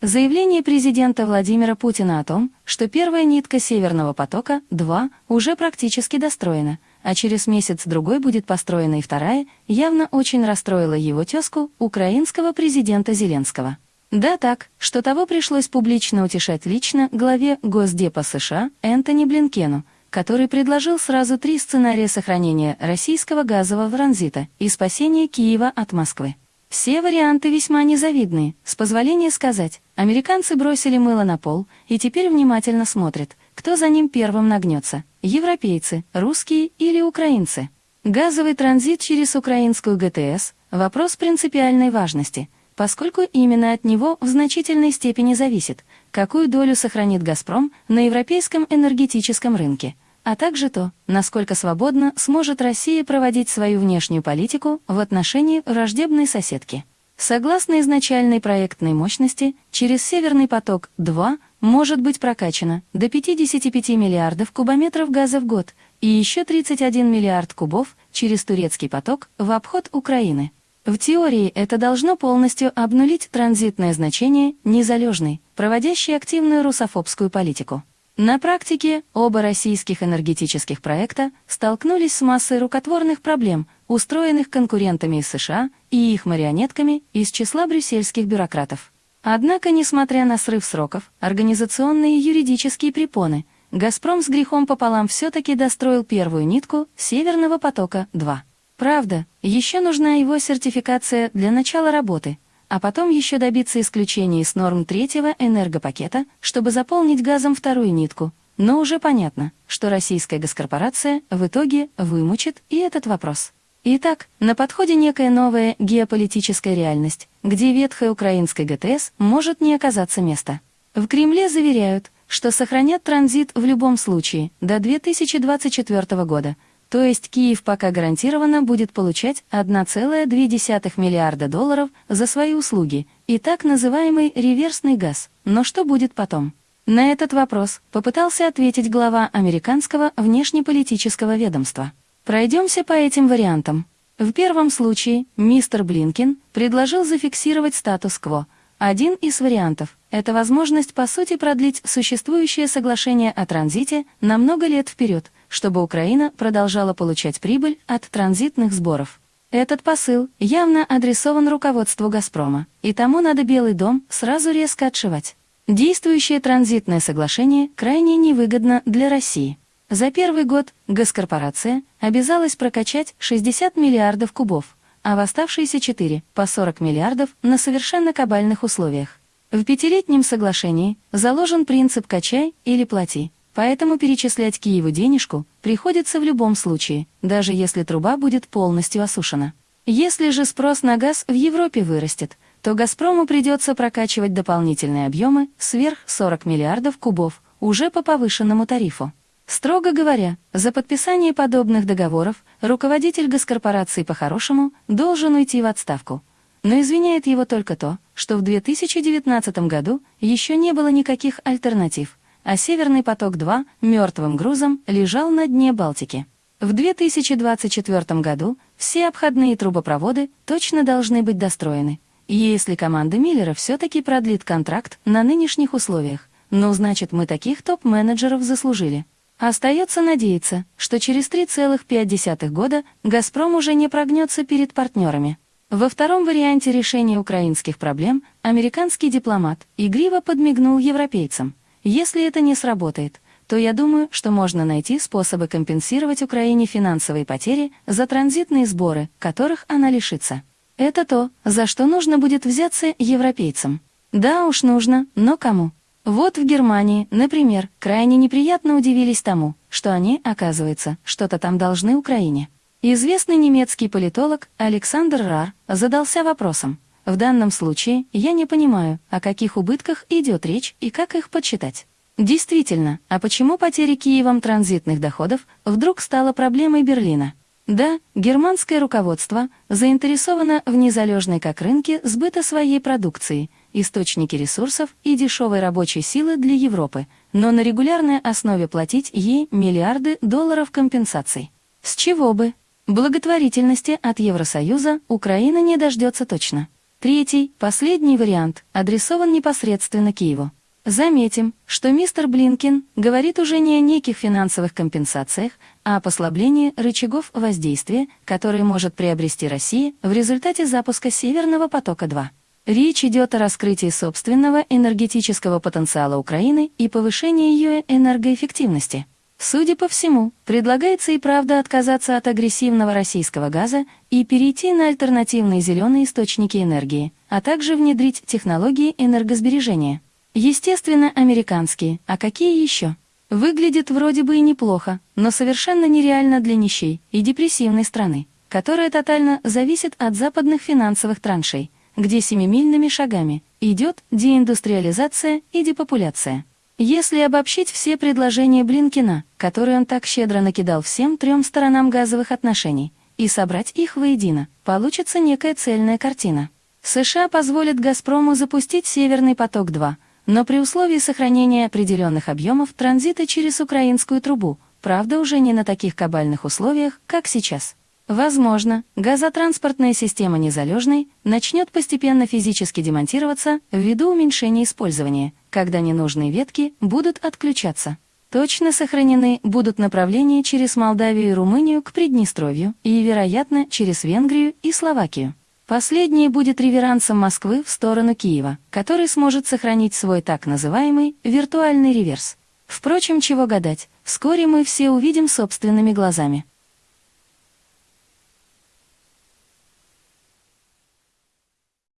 Заявление президента Владимира Путина о том, что первая нитка Северного потока-2 уже практически достроена, а через месяц-другой будет построена и вторая, явно очень расстроило его тезку, украинского президента Зеленского. Да так, что того пришлось публично утешать лично главе Госдепа США Энтони Блинкену, который предложил сразу три сценария сохранения российского газового транзита и спасения Киева от Москвы. Все варианты весьма незавидные, с позволения сказать. Американцы бросили мыло на пол и теперь внимательно смотрят, кто за ним первым нагнется – европейцы, русские или украинцы. Газовый транзит через украинскую ГТС – вопрос принципиальной важности, поскольку именно от него в значительной степени зависит, какую долю сохранит «Газпром» на европейском энергетическом рынке – а также то, насколько свободно сможет Россия проводить свою внешнюю политику в отношении враждебной соседки. Согласно изначальной проектной мощности, через «Северный поток-2» может быть прокачано до 55 миллиардов кубометров газа в год и еще 31 миллиард кубов через турецкий поток в обход Украины. В теории это должно полностью обнулить транзитное значение незалежной, проводящей активную русофобскую политику. На практике оба российских энергетических проекта столкнулись с массой рукотворных проблем, устроенных конкурентами из США и их марионетками из числа брюссельских бюрократов. Однако, несмотря на срыв сроков, организационные и юридические препоны, «Газпром» с грехом пополам все-таки достроил первую нитку «Северного потока-2». Правда, еще нужна его сертификация для начала работы – а потом еще добиться исключения из норм третьего энергопакета, чтобы заполнить газом вторую нитку. Но уже понятно, что российская госкорпорация в итоге вымучит и этот вопрос. Итак, на подходе некая новая геополитическая реальность, где ветхая украинская ГТС может не оказаться места. В Кремле заверяют, что сохранят транзит в любом случае до 2024 года – то есть Киев пока гарантированно будет получать 1,2 миллиарда долларов за свои услуги и так называемый реверсный газ. Но что будет потом? На этот вопрос попытался ответить глава американского внешнеполитического ведомства. Пройдемся по этим вариантам. В первом случае мистер Блинкин предложил зафиксировать статус-кво. Один из вариантов – это возможность по сути продлить существующее соглашение о транзите на много лет вперед – чтобы Украина продолжала получать прибыль от транзитных сборов. Этот посыл явно адресован руководству «Газпрома», и тому надо Белый дом сразу резко отшивать. Действующее транзитное соглашение крайне невыгодно для России. За первый год госкорпорация обязалась прокачать 60 миллиардов кубов, а в оставшиеся 4 по 40 миллиардов на совершенно кабальных условиях. В пятилетнем соглашении заложен принцип «качай или плати», Поэтому перечислять Киеву денежку приходится в любом случае, даже если труба будет полностью осушена. Если же спрос на газ в Европе вырастет, то «Газпрому» придется прокачивать дополнительные объемы сверх 40 миллиардов кубов уже по повышенному тарифу. Строго говоря, за подписание подобных договоров руководитель госкорпорации по-хорошему должен уйти в отставку. Но извиняет его только то, что в 2019 году еще не было никаких альтернатив, а «Северный поток-2» мертвым грузом лежал на дне Балтики. В 2024 году все обходные трубопроводы точно должны быть достроены. Если команда Миллера все-таки продлит контракт на нынешних условиях, ну значит мы таких топ-менеджеров заслужили. Остается надеяться, что через 3,5 года «Газпром» уже не прогнется перед партнерами. Во втором варианте решения украинских проблем американский дипломат игриво подмигнул европейцам. Если это не сработает, то я думаю, что можно найти способы компенсировать Украине финансовые потери за транзитные сборы, которых она лишится. Это то, за что нужно будет взяться европейцам. Да уж нужно, но кому? Вот в Германии, например, крайне неприятно удивились тому, что они, оказывается, что-то там должны Украине. Известный немецкий политолог Александр Рар задался вопросом, в данном случае я не понимаю, о каких убытках идет речь и как их подсчитать. Действительно, а почему потеря Киевом транзитных доходов вдруг стала проблемой Берлина? Да, германское руководство заинтересовано в незалежной как рынке сбыта своей продукции, источники ресурсов и дешевой рабочей силы для Европы, но на регулярной основе платить ей миллиарды долларов компенсаций. С чего бы? Благотворительности от Евросоюза Украина не дождется точно. Третий, последний вариант, адресован непосредственно Киеву. Заметим, что мистер Блинкин говорит уже не о неких финансовых компенсациях, а о послаблении рычагов воздействия, которые может приобрести Россия в результате запуска «Северного потока-2». Речь идет о раскрытии собственного энергетического потенциала Украины и повышении ее энергоэффективности. Судя по всему, предлагается и правда отказаться от агрессивного российского газа и перейти на альтернативные зеленые источники энергии, а также внедрить технологии энергосбережения. Естественно, американские, а какие еще? Выглядит вроде бы и неплохо, но совершенно нереально для нищей и депрессивной страны, которая тотально зависит от западных финансовых траншей, где семимильными шагами идет деиндустриализация и депопуляция. Если обобщить все предложения Блинкина, которые он так щедро накидал всем трем сторонам газовых отношений, и собрать их воедино, получится некая цельная картина. США позволят «Газпрому» запустить «Северный поток-2», но при условии сохранения определенных объемов транзита через украинскую трубу, правда уже не на таких кабальных условиях, как сейчас. Возможно, газотранспортная система незалежной начнет постепенно физически демонтироваться ввиду уменьшения использования, когда ненужные ветки будут отключаться. Точно сохранены будут направления через Молдавию и Румынию к Приднестровью и, вероятно, через Венгрию и Словакию. Последнее будет реверансом Москвы в сторону Киева, который сможет сохранить свой так называемый виртуальный реверс. Впрочем, чего гадать, вскоре мы все увидим собственными глазами.